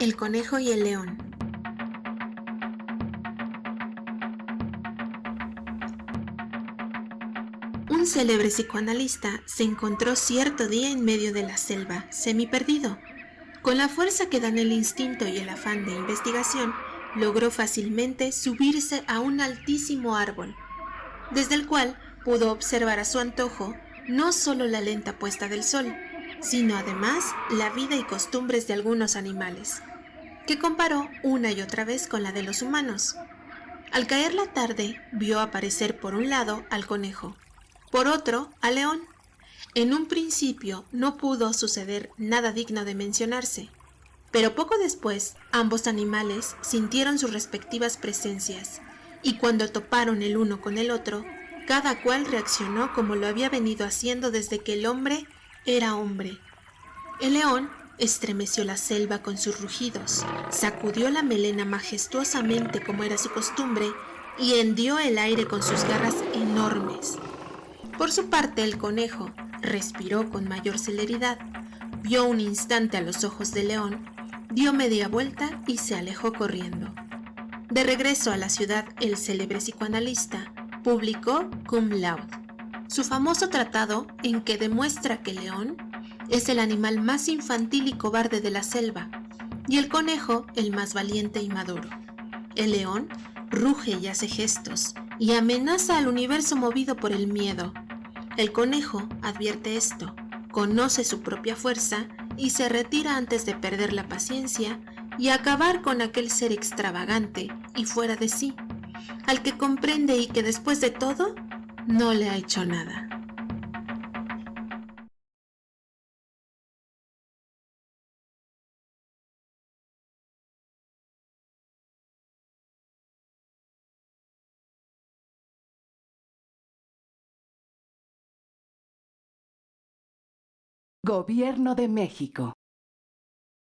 El conejo y el león Un célebre psicoanalista se encontró cierto día en medio de la selva, semi perdido. Con la fuerza que dan el instinto y el afán de investigación, logró fácilmente subirse a un altísimo árbol, desde el cual pudo observar a su antojo no solo la lenta puesta del sol, sino además la vida y costumbres de algunos animales, que comparó una y otra vez con la de los humanos. Al caer la tarde, vio aparecer por un lado al conejo, por otro al león. En un principio no pudo suceder nada digno de mencionarse, pero poco después ambos animales sintieron sus respectivas presencias, y cuando toparon el uno con el otro, cada cual reaccionó como lo había venido haciendo desde que el hombre era hombre. El león estremeció la selva con sus rugidos, sacudió la melena majestuosamente como era su costumbre y hendió el aire con sus garras enormes. Por su parte el conejo respiró con mayor celeridad, vio un instante a los ojos del león, dio media vuelta y se alejó corriendo. De regreso a la ciudad, el célebre psicoanalista publicó Cum Laude, su famoso tratado en que demuestra que león es el animal más infantil y cobarde de la selva, y el conejo el más valiente y maduro. El león ruge y hace gestos, y amenaza al universo movido por el miedo. El conejo advierte esto, conoce su propia fuerza y se retira antes de perder la paciencia y acabar con aquel ser extravagante y fuera de sí al que comprende y que después de todo no le ha hecho nada. Gobierno de México